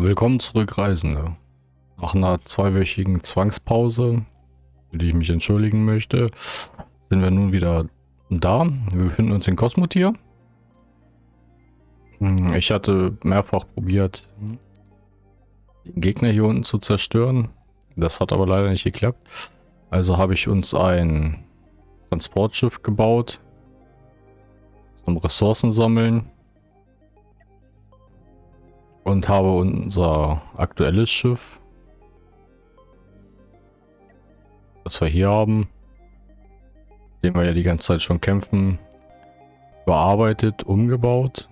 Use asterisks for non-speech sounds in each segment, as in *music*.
Willkommen zurück, Reisende. Nach einer zweiwöchigen Zwangspause, für die ich mich entschuldigen möchte, sind wir nun wieder da. Wir befinden uns in Kosmotier. Hm, ich hatte mehrfach probiert, den Gegner hier unten zu zerstören. Das hat aber leider nicht geklappt. Also habe ich uns ein Transportschiff gebaut zum Ressourcen sammeln und habe unser aktuelles Schiff, das wir hier haben, den wir ja die ganze Zeit schon kämpfen, bearbeitet, umgebaut.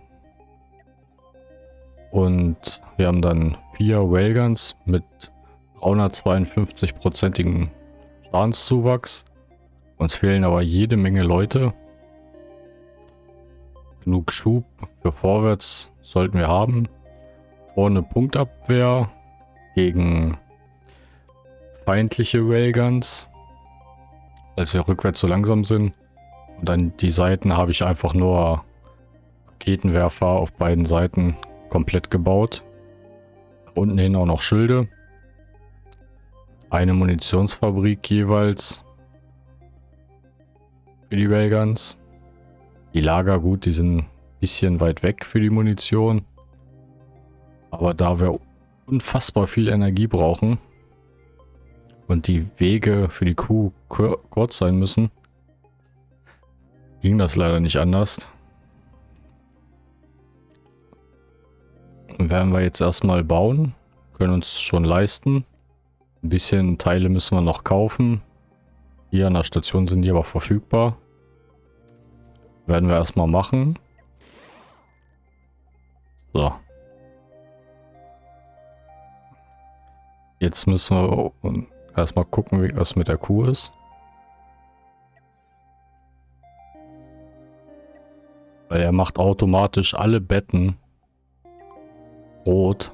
Und wir haben dann vier Railguns mit 352-prozentigen Schadenszuwachs. Uns fehlen aber jede Menge Leute. Genug Schub für vorwärts sollten wir haben vorne Punktabwehr gegen feindliche Railguns, als wir rückwärts so langsam sind. Und an die Seiten habe ich einfach nur Raketenwerfer auf beiden Seiten komplett gebaut. Unten hin auch noch Schilde. Eine Munitionsfabrik jeweils für die Railguns. Die Lager, gut, die sind ein bisschen weit weg für die Munition. Aber da wir unfassbar viel Energie brauchen und die Wege für die Kuh kurz sein müssen, ging das leider nicht anders. Werden wir jetzt erstmal bauen, können uns schon leisten. Ein bisschen Teile müssen wir noch kaufen. Hier an der Station sind die aber verfügbar. Werden wir erstmal machen. So. Jetzt müssen wir erstmal gucken, was mit der Kuh ist. Weil er macht automatisch alle Betten rot.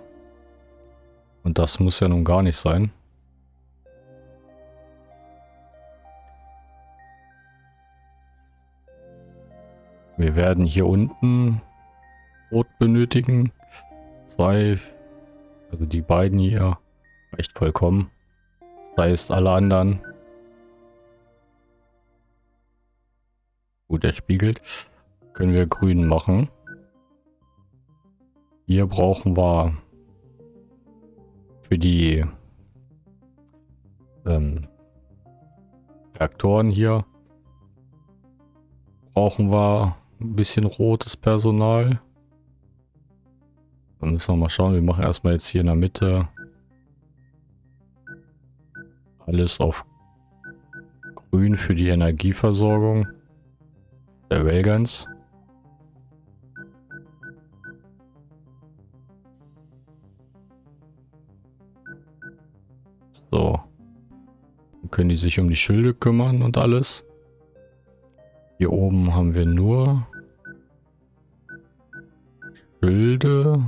Und das muss ja nun gar nicht sein. Wir werden hier unten rot benötigen. Zwei, also die beiden hier. Reicht vollkommen. Das heißt, alle anderen. Gut, er spiegelt. Können wir grün machen. Hier brauchen wir für die ähm, Reaktoren hier brauchen wir ein bisschen rotes Personal. Dann müssen wir mal schauen. Wir machen erstmal jetzt hier in der Mitte alles auf grün für die Energieversorgung der Railguns. So. Dann können die sich um die Schilde kümmern und alles. Hier oben haben wir nur Schilde,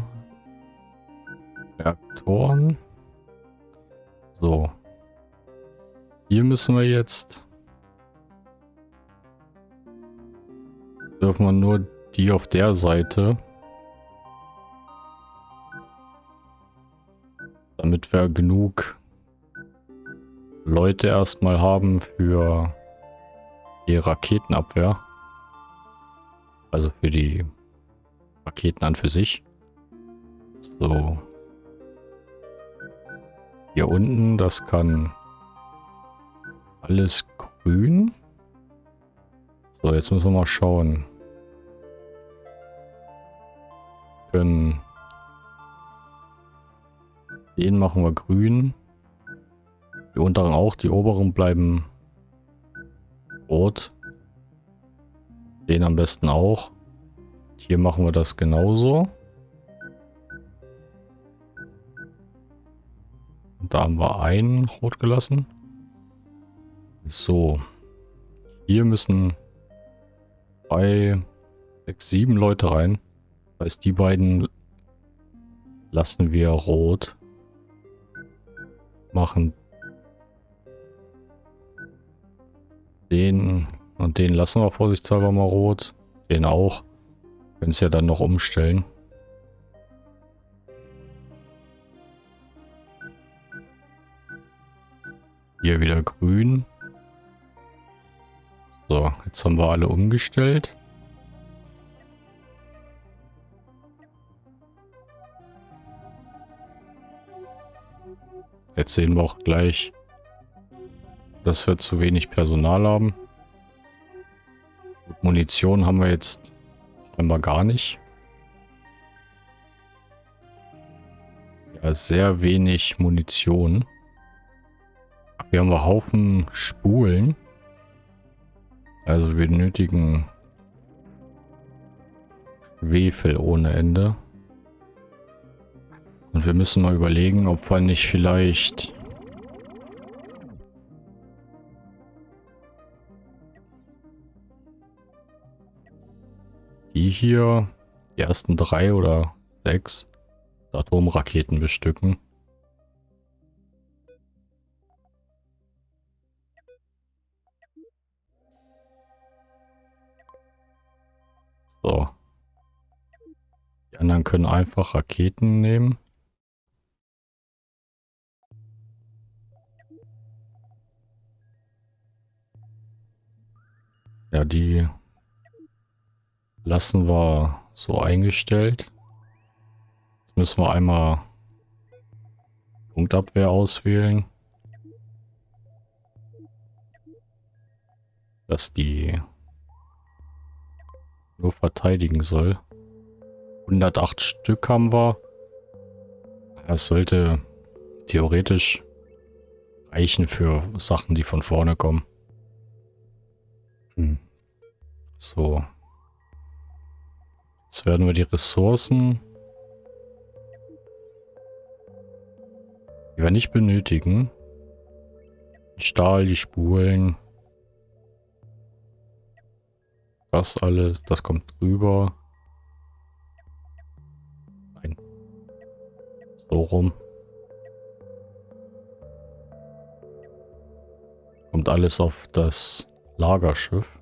müssen wir jetzt... Dürfen wir nur die auf der Seite. Damit wir genug Leute erstmal haben für die Raketenabwehr. Also für die Raketen an für sich. So. Hier unten, das kann alles grün. So, jetzt müssen wir mal schauen. Können den machen wir grün. Die unteren auch, die oberen bleiben rot. Den am besten auch. Hier machen wir das genauso. Und da haben wir einen rot gelassen. So. Hier müssen drei, sechs, sieben Leute rein. Das heißt, die beiden lassen wir rot. Machen den und den lassen wir vorsichtshalber mal rot. Den auch. Können es ja dann noch umstellen. Hier wieder grün. So, jetzt haben wir alle umgestellt. Jetzt sehen wir auch gleich, dass wir zu wenig Personal haben. Munition haben wir jetzt scheinbar gar nicht. Ja, sehr wenig Munition. Wir haben einen Haufen Spulen. Also wir benötigen Schwefel ohne Ende. Und wir müssen mal überlegen, ob wir nicht vielleicht... Die hier, die ersten drei oder sechs Atomraketen bestücken. So. Die anderen können einfach Raketen nehmen. Ja, die lassen wir so eingestellt. Jetzt müssen wir einmal Punktabwehr auswählen. Dass die nur verteidigen soll. 108 Stück haben wir. Es sollte theoretisch reichen für Sachen, die von vorne kommen. Hm. So. Jetzt werden wir die Ressourcen, die wir nicht benötigen, Stahl, die Spulen, das alles, das kommt drüber. Nein. So rum. Kommt alles auf das Lagerschiff.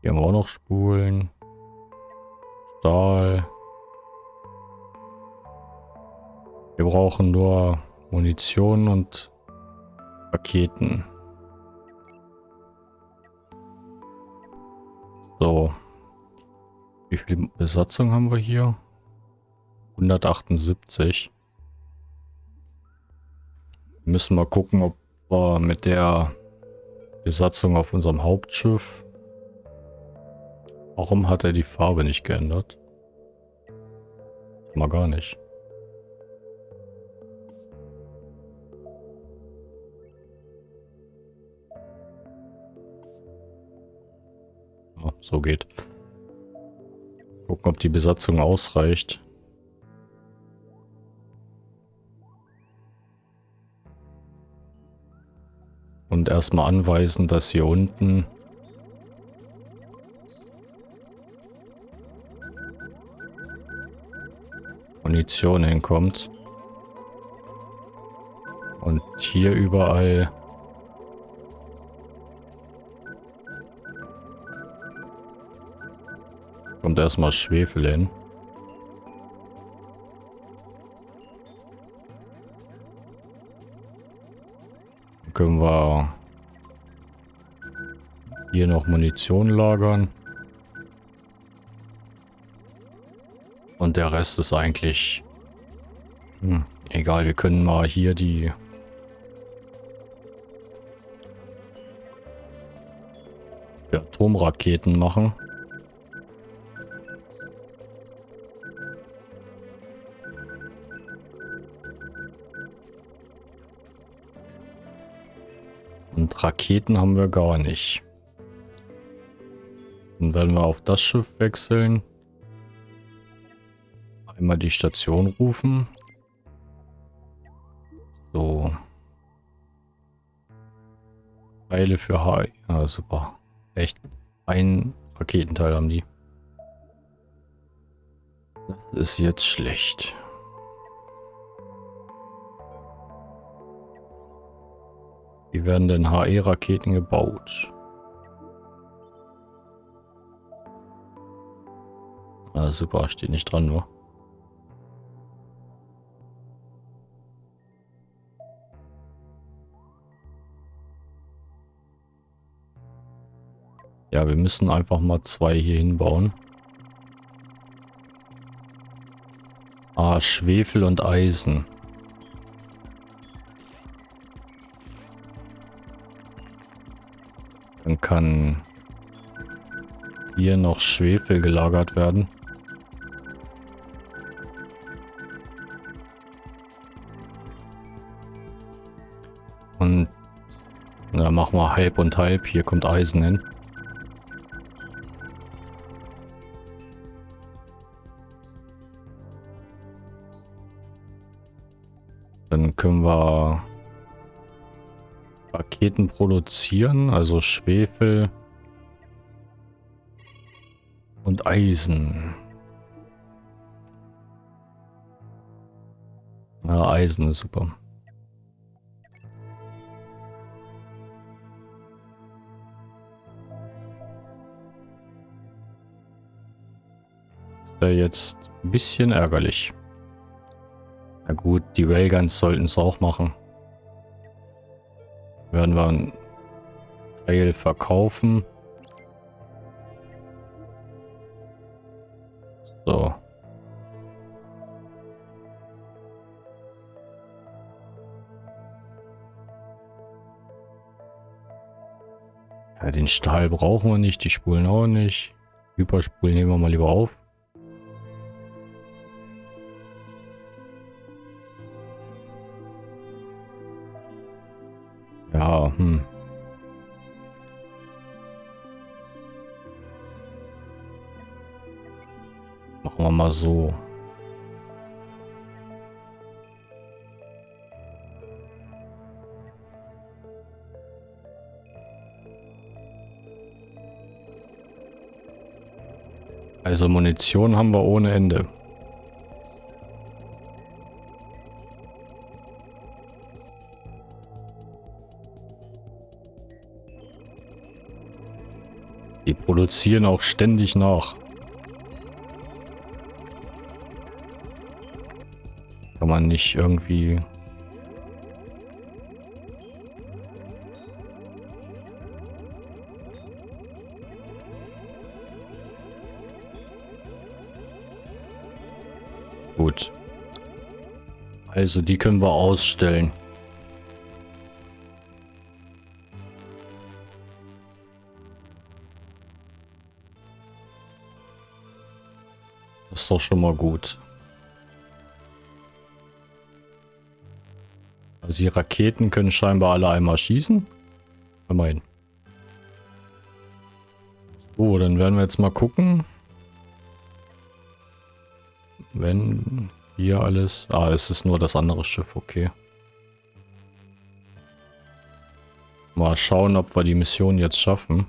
Hier haben wir auch noch Spulen. Stahl. Wir brauchen nur Munition und Raketen. So. Wie viel Besatzung haben wir hier? 178. Wir müssen mal gucken, ob wir mit der Besatzung auf unserem Hauptschiff Warum hat er die Farbe nicht geändert? Mal gar nicht. So geht. Gucken, ob die Besatzung ausreicht. Und erstmal anweisen, dass hier unten Munition hinkommt. Und hier überall erstmal Schwefel hin. Dann können wir hier noch Munition lagern. Und der Rest ist eigentlich... Hm, egal, wir können mal hier die... die Atomraketen machen. Raketen haben wir gar nicht. Dann werden wir auf das Schiff wechseln. Einmal die Station rufen. So. Teile für H. Ja, super. Echt. Ein Raketenteil haben die. Das ist jetzt schlecht. Wie werden denn HE-Raketen gebaut? Ah, super, steht nicht dran nur. Ja, wir müssen einfach mal zwei hier hinbauen. Ah, Schwefel und Eisen. Kann hier noch Schwefel gelagert werden. Und dann machen wir halb und halb. Hier kommt Eisen hin. Dann können wir Raketen produzieren, also Schwefel und Eisen. Ja, Eisen ist super. Das wäre jetzt ein bisschen ärgerlich. Na gut, die Railguns sollten es auch machen. Werden wir einen Teil verkaufen. So. Ja, den Stahl brauchen wir nicht, die Spulen auch nicht. Hyperspulen nehmen wir mal lieber auf. Mal so. Also Munition haben wir ohne Ende. Die produzieren auch ständig nach. Man nicht irgendwie... Gut. Also die können wir ausstellen. Das ist doch schon mal gut. Also die Raketen können scheinbar alle einmal schießen. Immerhin. So, dann werden wir jetzt mal gucken. Wenn hier alles... Ah, es ist nur das andere Schiff, okay. Mal schauen, ob wir die Mission jetzt schaffen.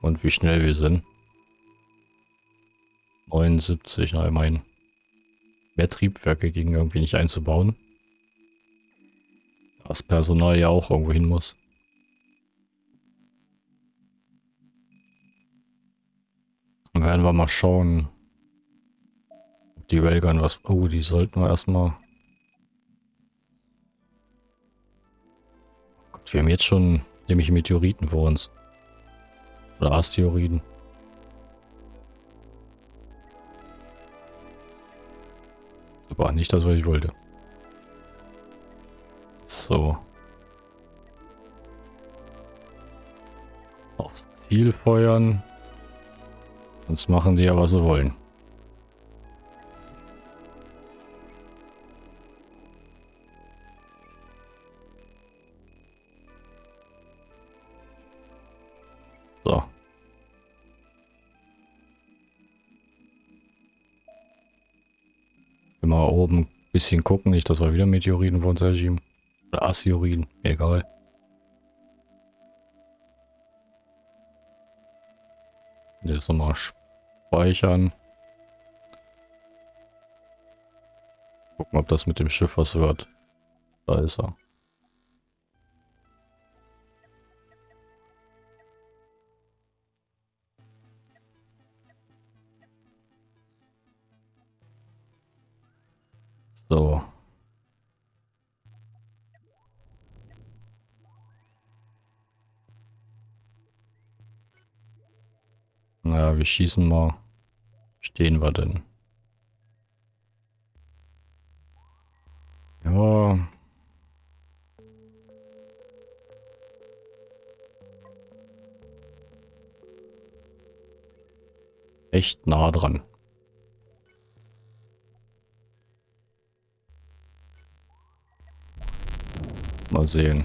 Und wie schnell wir sind. 79, na immerhin. Mehr Triebwerke gegen irgendwie nicht einzubauen. Das Personal ja auch irgendwo hin muss. Dann werden wir mal schauen. Ob die Railgun was... Oh, die sollten wir erstmal... Gott, wir haben jetzt schon nämlich Meteoriten vor uns. Oder Asteroiden. Super, nicht das, was ich wollte. So. Aufs Ziel feuern. Sonst machen die ja, was sie wollen. Oben ein bisschen gucken, nicht, dass wir wieder Meteoriten vor uns erschieben. Oder Asteroiden, egal. Jetzt nochmal speichern. Gucken, ob das mit dem Schiff was wird. Da ist er. So. Naja, wir schießen mal. Stehen wir denn? Ja. Echt nah dran. Mal sehen.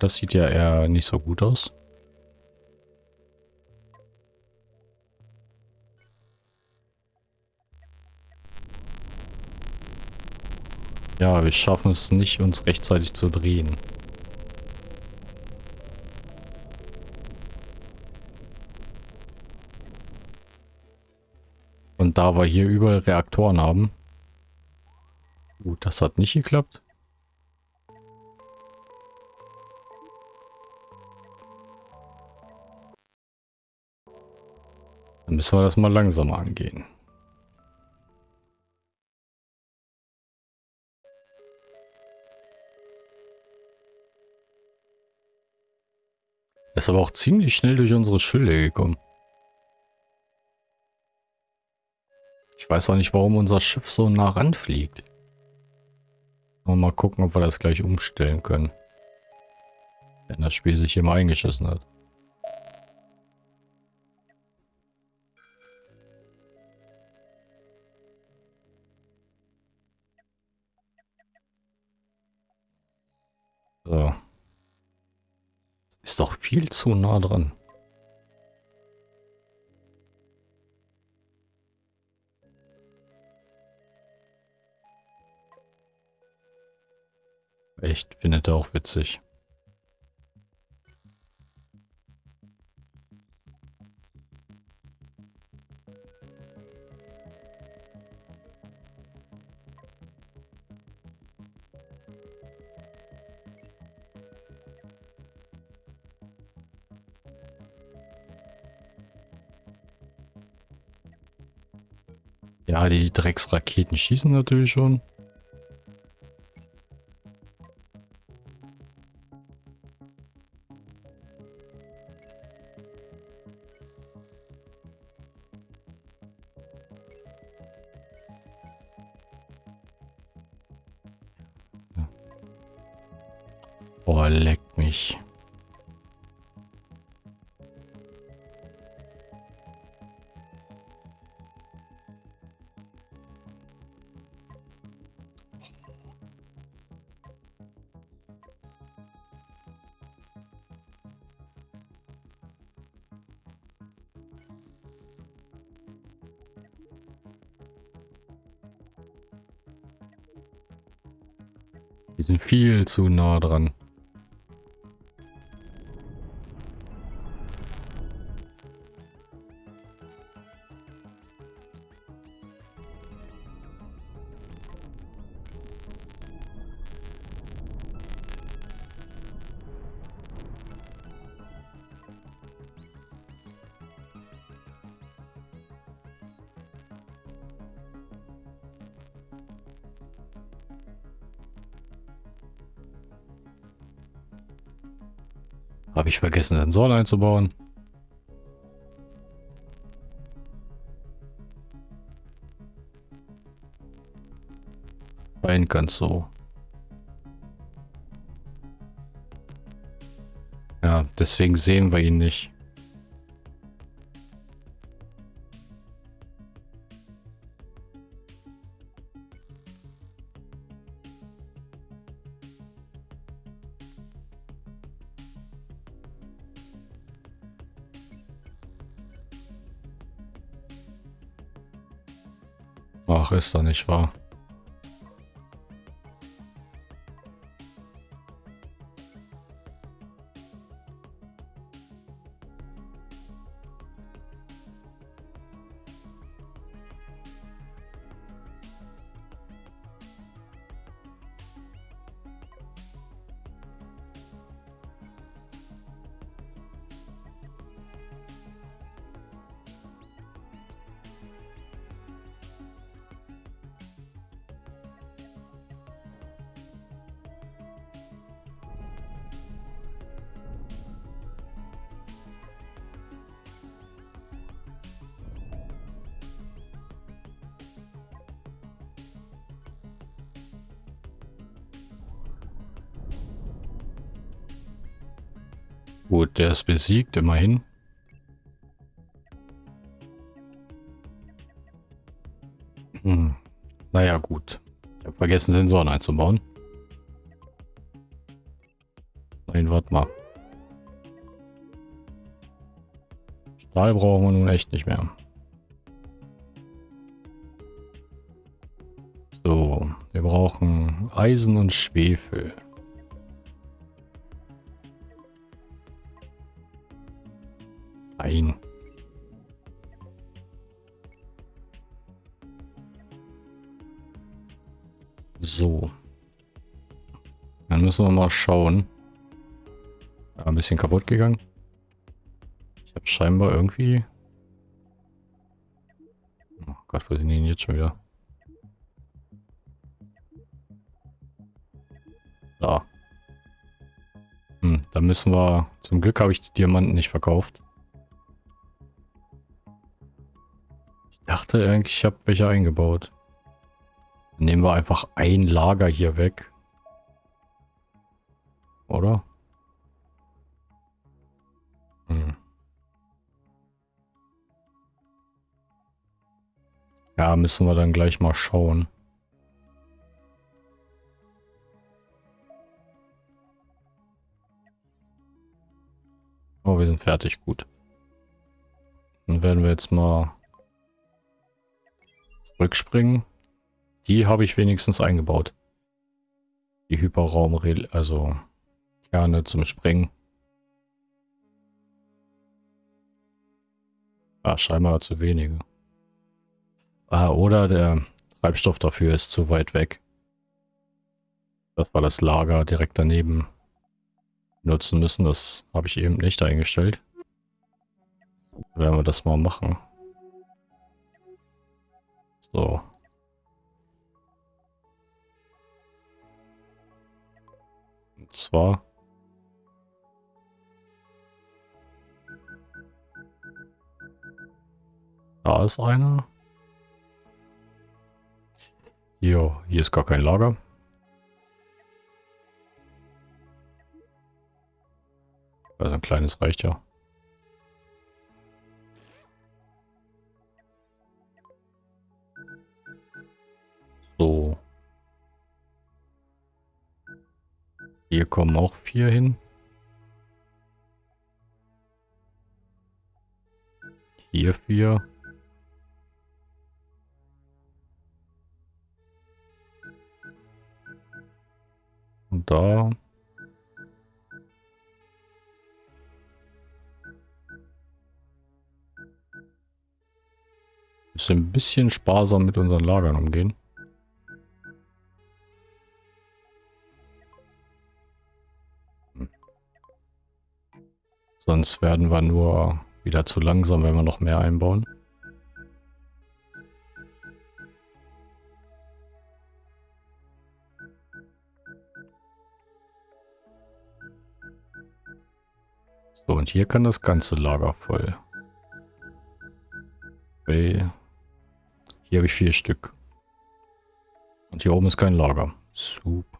Das sieht ja eher nicht so gut aus. Ja, wir schaffen es nicht, uns rechtzeitig zu drehen. Und da wir hier überall Reaktoren haben. Das hat nicht geklappt. Dann müssen wir das mal langsamer angehen. ist aber auch ziemlich schnell durch unsere Schilde gekommen. Ich weiß auch nicht, warum unser Schiff so nah ranfliegt. Mal gucken, ob wir das gleich umstellen können. Wenn das Spiel sich hier mal eingeschissen hat. So. Ist doch viel zu nah dran. Echt, findet er auch witzig. Ja, die Drecksraketen schießen natürlich schon. Boah, leck mich. Die sind viel zu nah dran. Vergessen, Sensoren einzubauen. Rein ganz so. Ja, deswegen sehen wir ihn nicht. Ach, ist doch nicht wahr. Der ist besiegt, immerhin. Hm. Naja, gut. Ich habe vergessen, Sensoren einzubauen. Nein, warte mal. Stahl brauchen wir nun echt nicht mehr. So, wir brauchen Eisen und Schwefel. Dann müssen wir mal schauen. Ja, ein bisschen kaputt gegangen. Ich habe scheinbar irgendwie... Oh Gott, wo sind die denn jetzt schon wieder? Da. Hm, da müssen wir... Zum Glück habe ich die Diamanten nicht verkauft. Ich dachte eigentlich, ich habe welche eingebaut. Dann nehmen wir einfach ein Lager hier weg. Oder? Hm. Ja, müssen wir dann gleich mal schauen. Oh, wir sind fertig, gut. Dann werden wir jetzt mal zurückspringen. Die habe ich wenigstens eingebaut. Die Hyperraum, also gerne zum Springen. Ah, scheinbar zu wenige. Ah, oder der Treibstoff dafür ist zu weit weg. Das war das Lager direkt daneben nutzen müssen. Das habe ich eben nicht eingestellt. Werden wir das mal machen. So. Und zwar... Ist einer. Jo, hier ist gar kein Lager. Also ein kleines reicht ja. So. Hier kommen auch vier hin. Hier vier. Da. Müssen ein bisschen sparsam mit unseren Lagern umgehen. Hm. Sonst werden wir nur wieder zu langsam, wenn wir noch mehr einbauen. So, und hier kann das ganze Lager voll. Okay. Hier habe ich vier Stück. Und hier oben ist kein Lager. Super.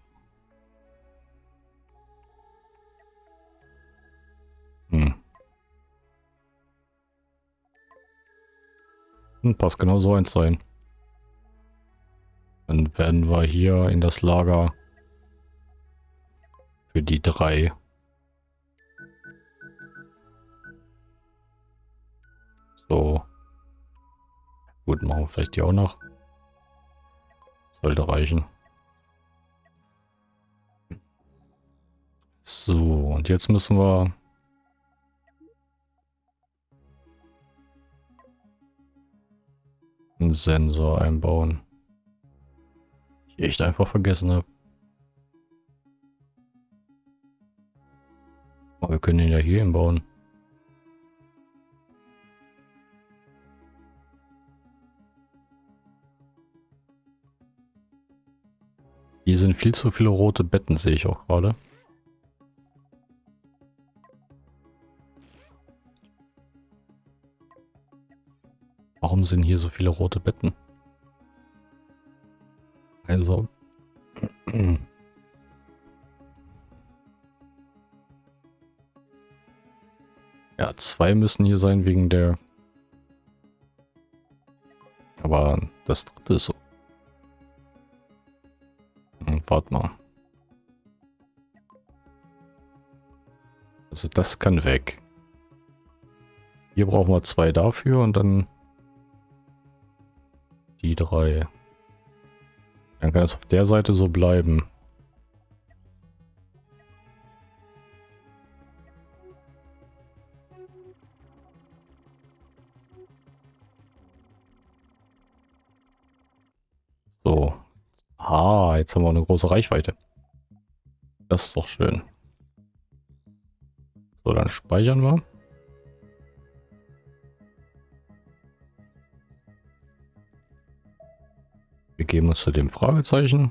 Hm. Hm, passt genau so eins sein. Dann werden wir hier in das Lager für die drei machen wir vielleicht die auch noch. Sollte reichen. So, und jetzt müssen wir... einen Sensor einbauen. Ich echt einfach vergessen habe. Aber wir können ihn ja hier einbauen. Hier sind viel zu viele rote Betten, sehe ich auch gerade. Warum sind hier so viele rote Betten? Also. *clears throat* Ja, zwei müssen hier sein wegen der... Aber das dritte ist so. Hm, warte mal. Also das kann weg. Hier brauchen wir zwei dafür und dann die drei. Dann kann es auf der Seite so bleiben. So. Ah, jetzt haben wir eine große Reichweite. Das ist doch schön. So, dann speichern wir. Wir geben uns zu dem Fragezeichen.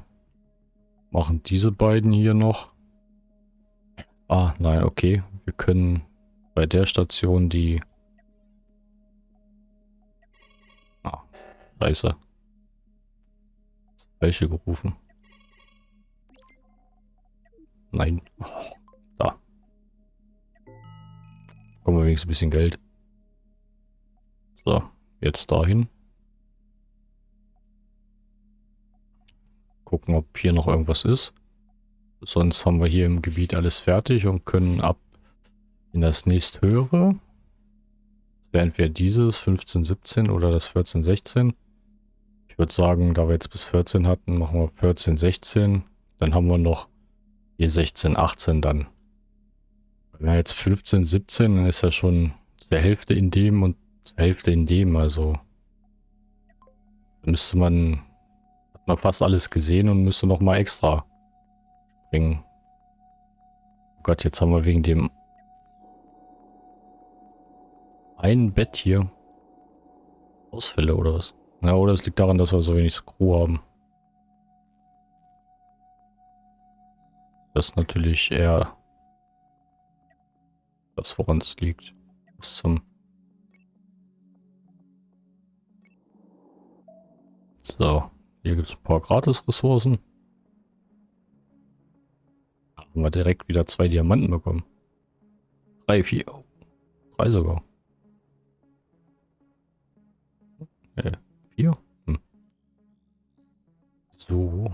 Machen diese beiden hier noch. Ah, nein, okay. Wir können bei der Station die... Ah, scheiße. Falsche gerufen. Nein. Oh, da. Kommen wir wenigstens ein bisschen Geld. So, jetzt dahin. Gucken, ob hier noch irgendwas ist. Sonst haben wir hier im Gebiet alles fertig und können ab in das nächsthöhere. Das wäre entweder dieses 15, 17 oder das 14, 16. Ich würde sagen, da wir jetzt bis 14 hatten, machen wir 14, 16. Dann haben wir noch hier 16, 18 dann. Wenn wir jetzt 15, 17, dann ist ja schon zur Hälfte in dem und zur Hälfte in dem. Also müsste man hat man fast alles gesehen und müsste noch mal extra springen. Oh Gott, jetzt haben wir wegen dem einen Bett hier Ausfälle oder was? Na, oder es liegt daran, dass wir so wenig Crew haben. Das ist natürlich eher das, woran es liegt. Was zum... So. Hier gibt es ein paar Gratis-Ressourcen. Haben wir direkt wieder zwei Diamanten bekommen. Drei, vier. Oh, drei sogar. Äh, So.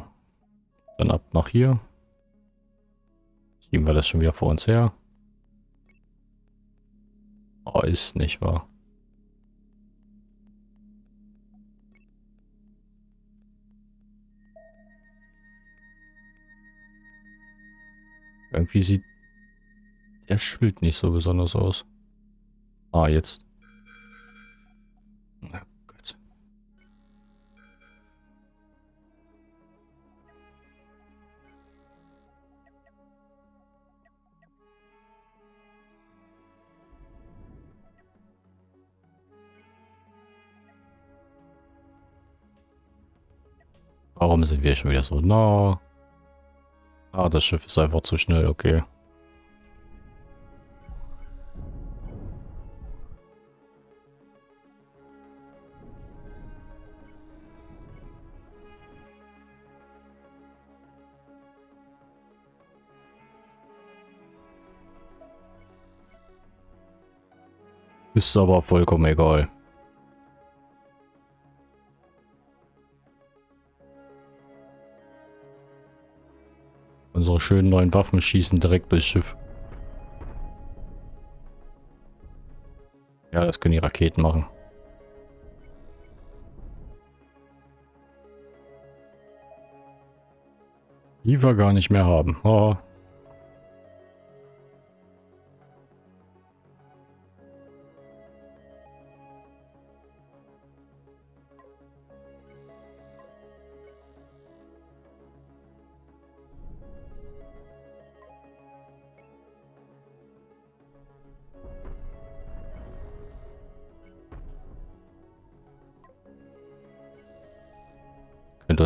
Dann ab nach hier. Schieben wir das schon wieder vor uns her. Oh, ist nicht wahr. Irgendwie sieht der Schild nicht so besonders aus. Ah, jetzt. Warum sind wir schon wieder so nah? Ah, das Schiff ist einfach zu schnell, okay. Ist aber vollkommen egal. Unsere schönen neuen Waffen schießen direkt durchs Schiff. Ja, das können die Raketen machen. Die wir gar nicht mehr haben. Oh.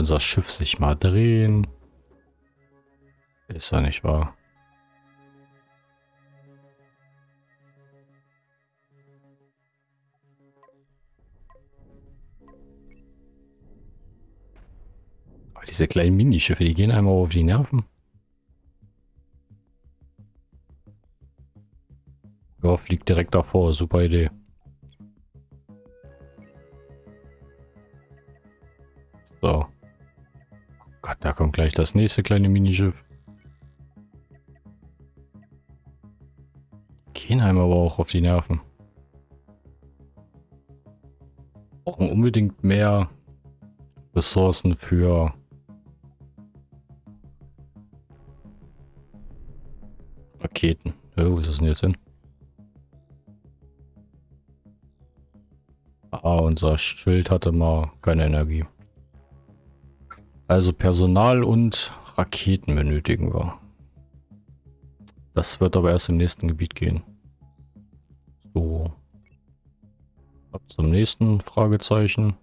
Unser Schiff sich mal drehen. Ist ja nicht wahr. Aber diese kleinen Minischiffe, die gehen einmal auf die Nerven. Ja, fliegt direkt davor. Super Idee. So. Oh da kommt gleich das nächste kleine Minischiff. Gehen einem aber auch auf die Nerven. Brauchen unbedingt mehr Ressourcen für Raketen. Ja, wo ist das denn jetzt hin? Ah, unser Schild hatte mal keine Energie. Also Personal und Raketen benötigen wir. Das wird aber erst im nächsten Gebiet gehen. So. Ab zum nächsten Fragezeichen.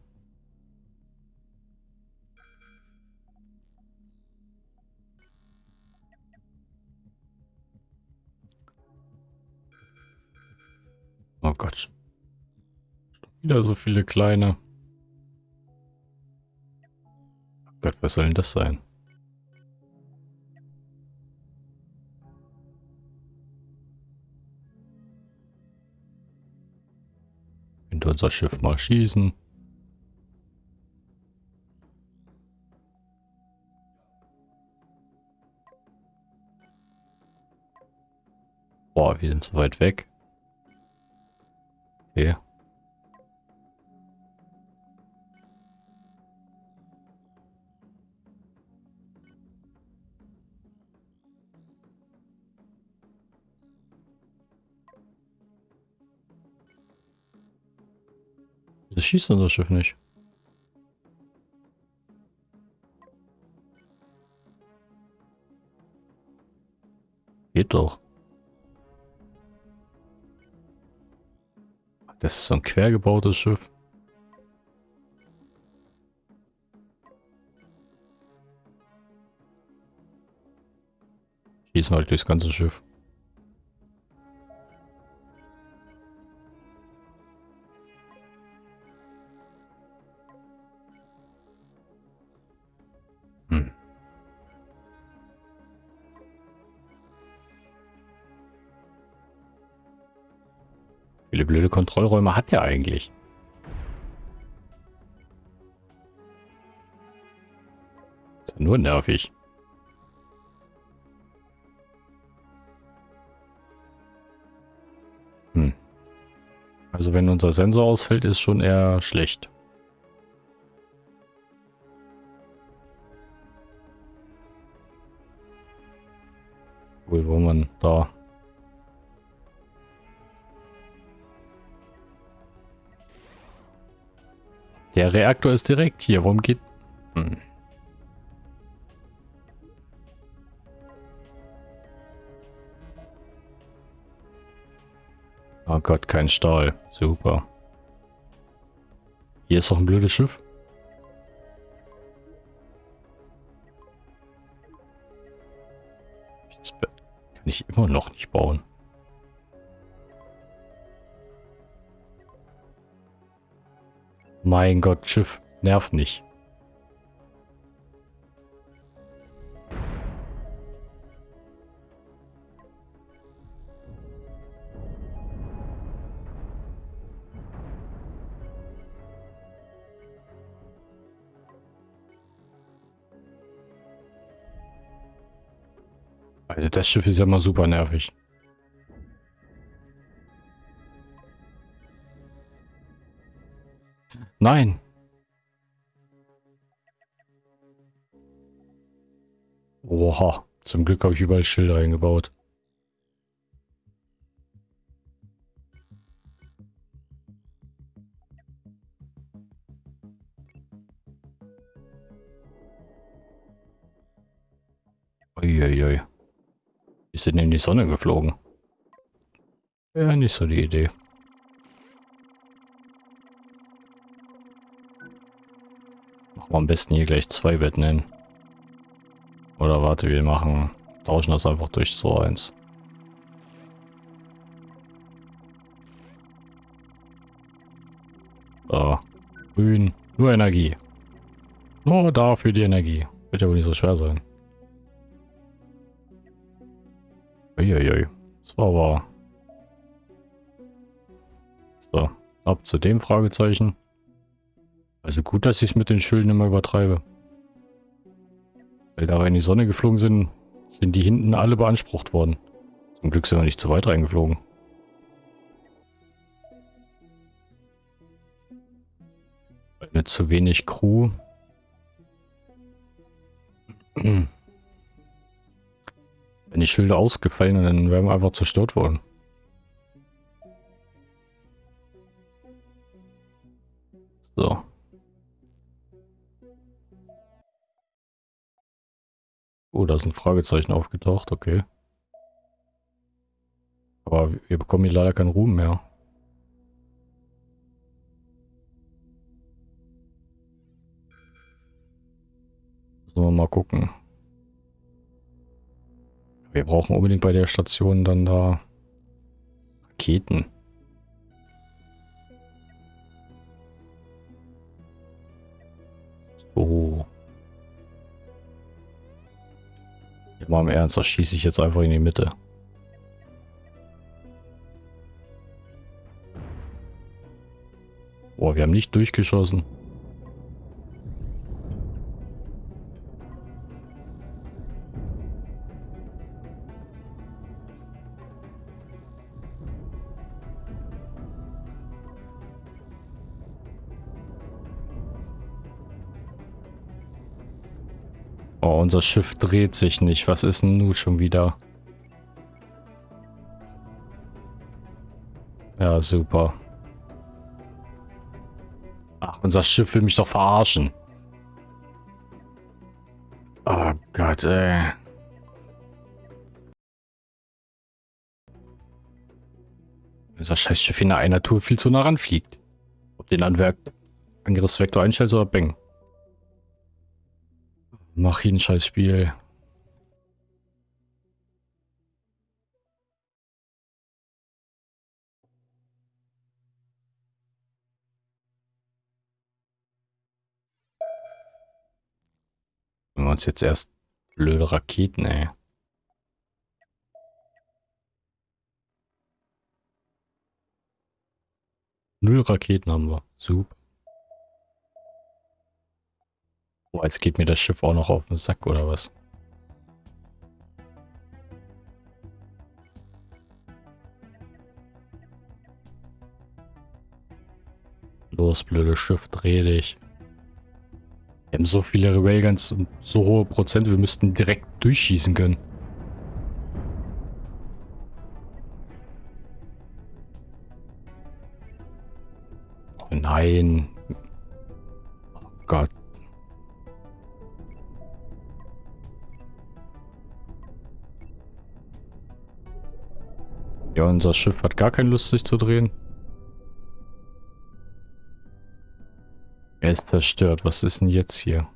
Oh Gott. Wieder so viele kleine. Gott, was soll denn das sein? Könnte unser Schiff mal schießen. Boah, wir sind so weit weg. Okay. Das schießt unser Schiff nicht. Geht doch. Das ist so ein quer gebautes Schiff. Schießen halt durchs ganze Schiff. Kontrollräume hat der eigentlich? Ist ja nur nervig. Hm. Also wenn unser Sensor ausfällt, ist schon eher schlecht. Wohl, wo man da Der Reaktor ist direkt hier. Warum geht... Hm. Oh Gott, kein Stahl. Super. Hier ist doch ein blödes Schiff. Kann ich immer noch nicht bauen. Mein Gott, Schiff. Nervt nicht. Also das Schiff ist ja mal super nervig. Nein. Oha. Zum Glück habe ich überall Schilder eingebaut. Uiuiui. Ist denn in die Sonne geflogen? Ja, nicht so die Idee. Am besten hier gleich zwei Betten hin. Oder warte, wir machen, tauschen das einfach durch so eins. So, grün, nur Energie. Nur dafür die Energie. Wird ja wohl nicht so schwer sein. Uiuiui. Das war aber So, ab zu dem Fragezeichen. Also gut, dass ich es mit den Schilden immer übertreibe. Weil da wir in die Sonne geflogen sind, sind die hinten alle beansprucht worden. Zum Glück sind wir nicht zu weit reingeflogen. Mit zu wenig Crew. *clears throat* Wenn die Schilder ausgefallen, dann wären wir einfach zerstört worden. Oh, da ist ein Fragezeichen aufgetaucht, okay. Aber wir bekommen hier leider keinen Ruhm mehr. Müssen wir mal gucken. Wir brauchen unbedingt bei der Station dann da Raketen. So. Mal im Ernst, das schieße ich jetzt einfach in die Mitte. Boah, wir haben nicht durchgeschossen. Unser Schiff dreht sich nicht. Was ist denn nun schon wieder? Ja, super. Ach, unser Schiff will mich doch verarschen. Oh Gott, ey. Unser Scheißschiff in einer Tour viel zu nah ranfliegt. Ob den Anwerk Angriffsvektor einstellt oder bang. Mach ihn scheiß Spiel. Wenn wir uns jetzt erst blöde Raketen, ey. Null Raketen haben wir. Super. Oh, jetzt geht mir das Schiff auch noch auf den Sack, oder was? Los, blödes Schiff, dreh dich. Wir haben so viele Railguns und so hohe Prozente, wir müssten direkt durchschießen können. Nein. Oh Gott. Ja, unser Schiff hat gar keine Lust, sich zu drehen. Er ist zerstört. Was ist denn jetzt hier?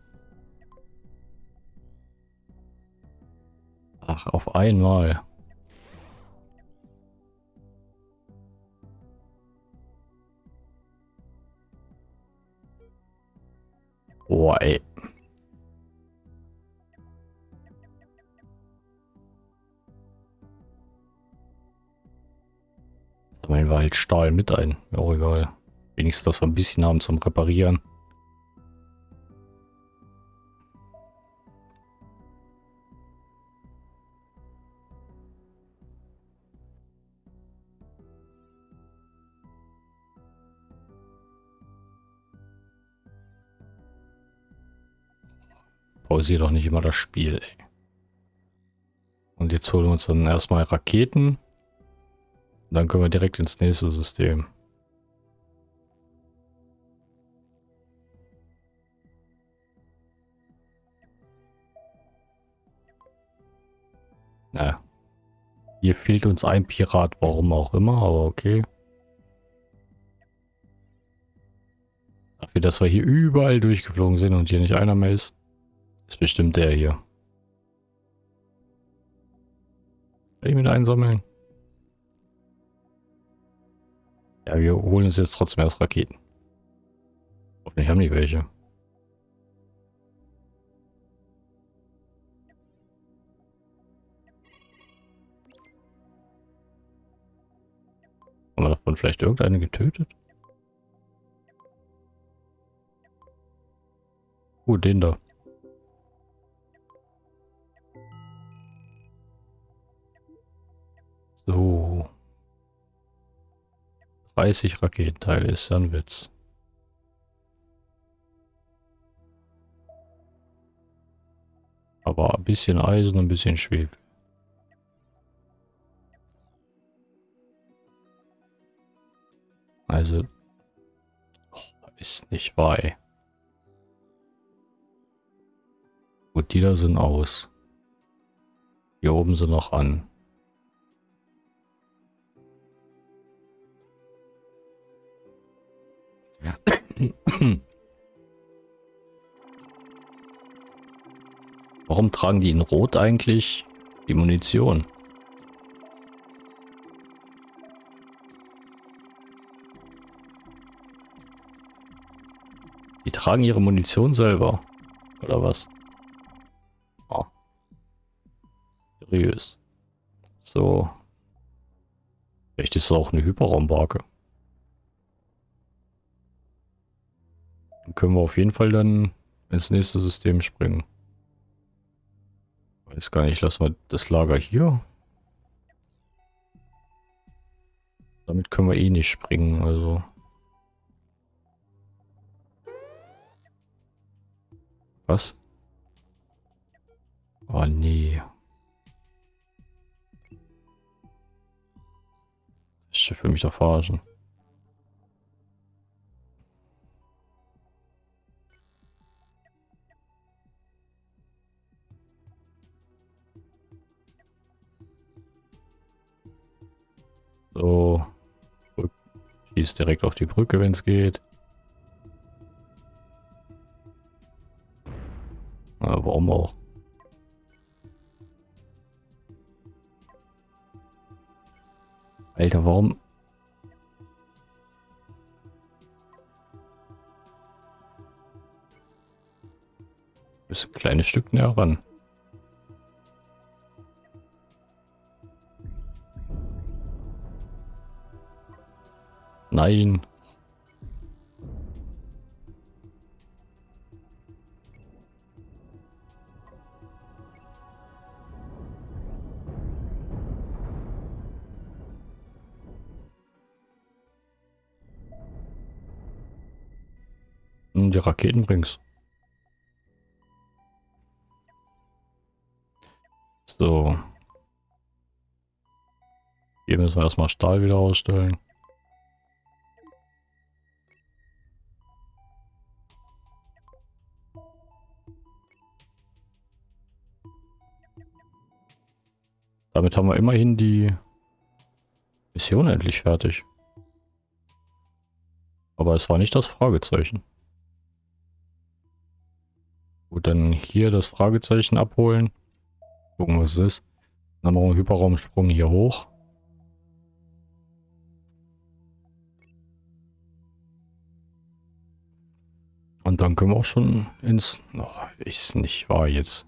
Ach, auf einmal. Boah, ey. Sammeln wir halt Stahl mit ein. Ja, auch egal. Wenigstens, dass wir ein bisschen haben zum Reparieren. pausiere doch nicht immer das Spiel, ey. Und jetzt holen wir uns dann erstmal Raketen. Dann können wir direkt ins nächste System. Na. Hier fehlt uns ein Pirat, warum auch immer, aber okay. Dafür, dass wir hier überall durchgeflogen sind und hier nicht einer mehr ist. Ist bestimmt der hier. Kann ich mit einsammeln? Ja, wir holen uns jetzt trotzdem erst Raketen. Hoffentlich haben die welche. Haben wir davon vielleicht irgendeine getötet? Oh, den da. So. 30 Raketenteile ist ja ein Witz. Aber ein bisschen Eisen, ein bisschen Schwefel. Also, oh, ist nicht wahr, ey. Gut, die da sind aus. Hier oben sind noch an. *coughs* Warum tragen die in Rot eigentlich die Munition? Die tragen ihre Munition selber. Oder was? Oh. Seriös. So. Vielleicht ist es auch eine Hyperraumbarke. Dann können wir auf jeden Fall dann ins nächste System springen. Weiß gar nicht, lassen wir das Lager hier. Damit können wir eh nicht springen, also. Was? Oh nee. Das Schiff will mich doch verarschen. Schießt direkt auf die Brücke, wenn es geht. Ja, warum auch? Alter, warum? Ist ein kleines Stück näher ran. Nein. Die Raketen bringst. So. Hier müssen wir erstmal Stahl wieder ausstellen. Damit haben wir immerhin die Mission endlich fertig. Aber es war nicht das Fragezeichen. Gut, dann hier das Fragezeichen abholen. Gucken, was es ist. Dann machen wir einen Hyperraumsprung hier hoch. Und dann können wir auch schon ins... Oh, ist nicht wahr jetzt.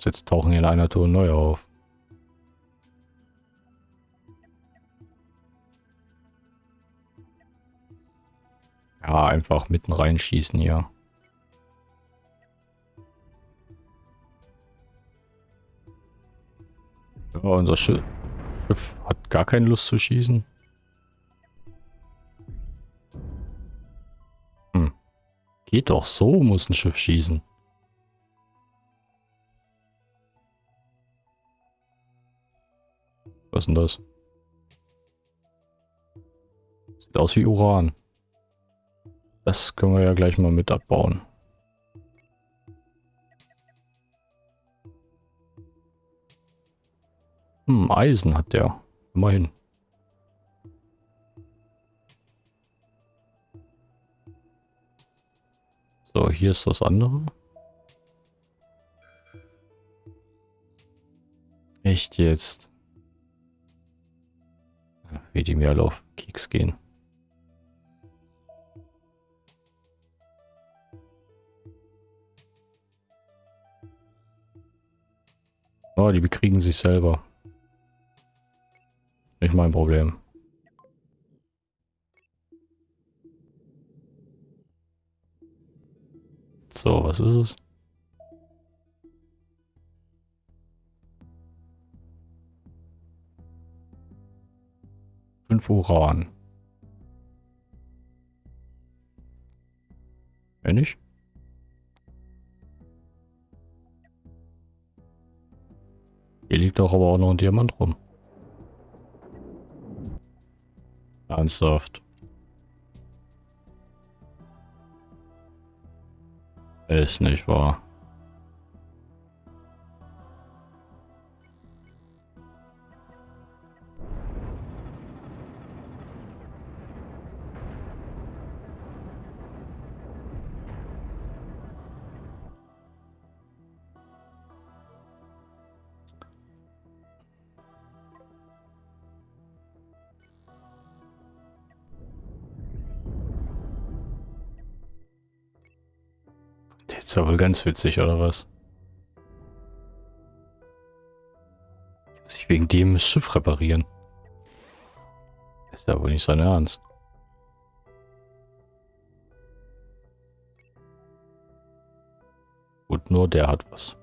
Jetzt tauchen hier in einer Tour neu auf. Ja, einfach mitten reinschießen hier. Ja, unser Schiff, Schiff hat gar keine Lust zu schießen. Hm. Geht doch so, muss ein Schiff schießen. Was ist denn das? Sieht aus wie Uran. Das können wir ja gleich mal mit abbauen. Hm, Eisen hat der. Immerhin. So, hier ist das andere. Echt jetzt? Wie die mir alle auf Keks gehen. Oh, die bekriegen sich selber. Nicht mein Problem. So, was ist es? Fünf Uran. Wenn nicht? Doch aber auch noch ein Diamant rum. Ernsthaft. Ist nicht wahr. Ist ja wohl ganz witzig, oder was? Dass ich wegen dem das Schiff reparieren. Ist ja wohl nicht sein Ernst. Gut, nur der hat was.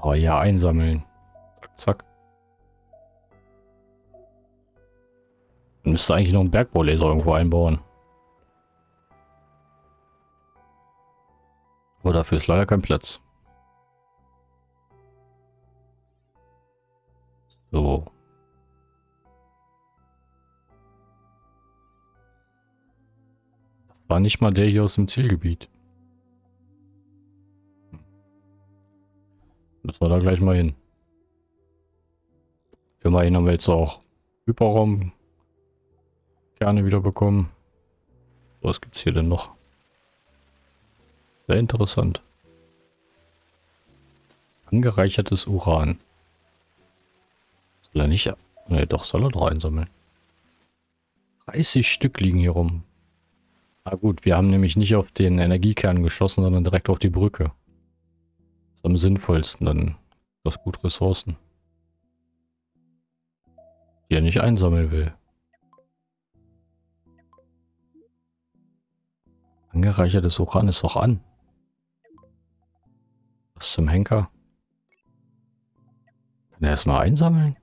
Oh ja, einsammeln. Zack, zack. Müsste eigentlich noch einen Bergbaulaser irgendwo einbauen. Aber dafür ist leider kein Platz. So. Das war nicht mal der hier aus dem Zielgebiet. Müssen wir da gleich mal hin. Immerhin haben wir jetzt auch Hyperraum gerne wieder bekommen. Was gibt es hier denn noch? Sehr interessant. Angereichertes Uran. Soll er nicht... Ne, doch, soll er doch einsammeln. 30 Stück liegen hier rum. Na gut, wir haben nämlich nicht auf den Energiekern geschossen, sondern direkt auf die Brücke. Das ist am sinnvollsten, dann das gut Ressourcen. Die er nicht einsammeln will. Angereichertes Uran ist auch an. Was zum Henker? Kann er erstmal einsammeln?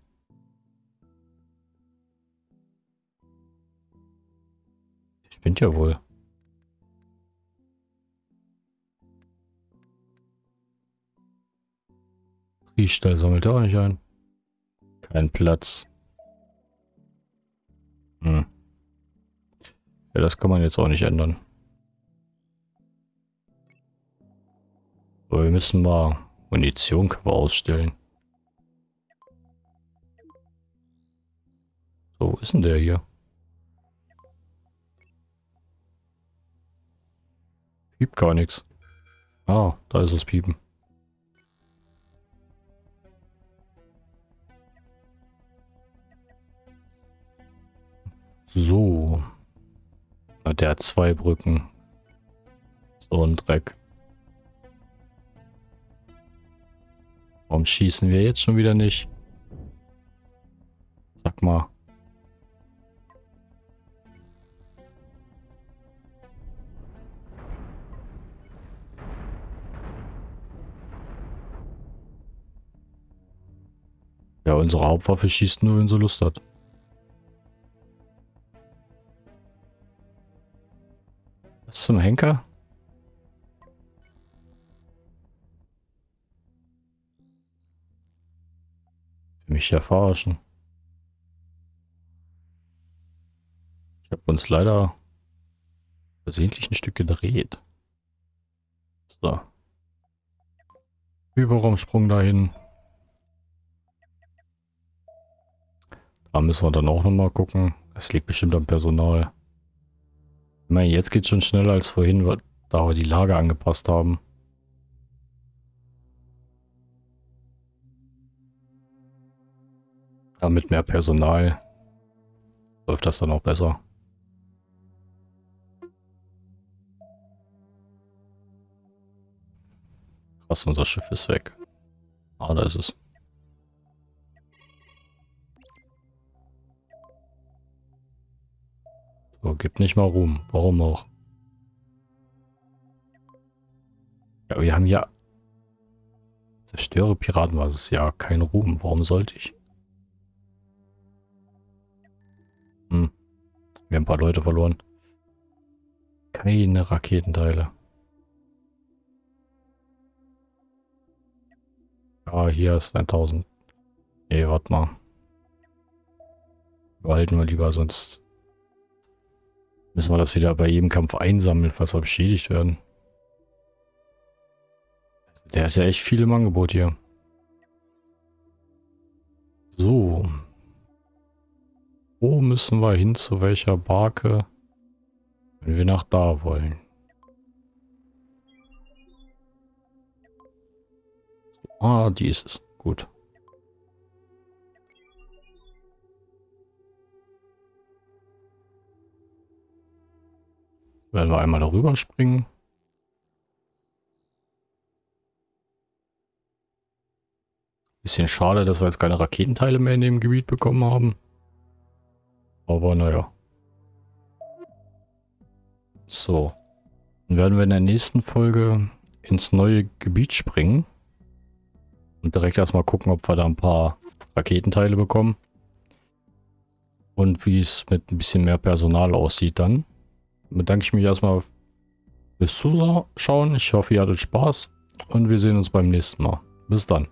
Ich bin ja wohl. Riechstall sammelt er auch nicht ein. Kein Platz. Hm. Ja, das kann man jetzt auch nicht ändern. Aber wir müssen mal Munition ausstellen. So, wo ist denn der hier? Piept gar nichts. Ah, da ist das Piepen. So. Der hat zwei Brücken. So ein Dreck. Warum schießen wir jetzt schon wieder nicht? Sag mal. Ja, unsere Hauptwaffe schießt nur, wenn sie Lust hat. Was zum Henker? Mich ja verarschen. Ich habe uns leider versehentlich ein Stück gedreht. So. Überraumsprung dahin. Da müssen wir dann auch nochmal gucken. Es liegt bestimmt am Personal. Ich meine, jetzt geht es schon schneller als vorhin, da wir die Lage angepasst haben. Ja, mit mehr Personal läuft das dann auch besser. Krass, unser Schiff ist weg. Ah, da ist es. So, gibt nicht mal Ruhm. Warum auch? Ja, wir haben ja... Zerstöre Piraten war es ja kein Ruhm. Warum sollte ich? Hm. Wir haben ein paar Leute verloren. Keine Raketenteile. Ah, hier ist 1000. Nee, warte mal. Behalten wir lieber, sonst müssen wir das wieder bei jedem Kampf einsammeln, falls wir beschädigt werden. Der hat ja echt viel im Angebot hier. So. Wo müssen wir hin, zu welcher Barke, wenn wir nach da wollen? Ah, die ist es. Gut. Werden wir einmal darüber springen. Bisschen schade, dass wir jetzt keine Raketenteile mehr in dem Gebiet bekommen haben. Aber naja. So. Dann werden wir in der nächsten Folge ins neue Gebiet springen. Und direkt erstmal gucken, ob wir da ein paar Raketenteile bekommen. Und wie es mit ein bisschen mehr Personal aussieht dann. Bedanke ich mich erstmal fürs Zuschauen. Ich hoffe, ihr hattet Spaß. Und wir sehen uns beim nächsten Mal. Bis dann.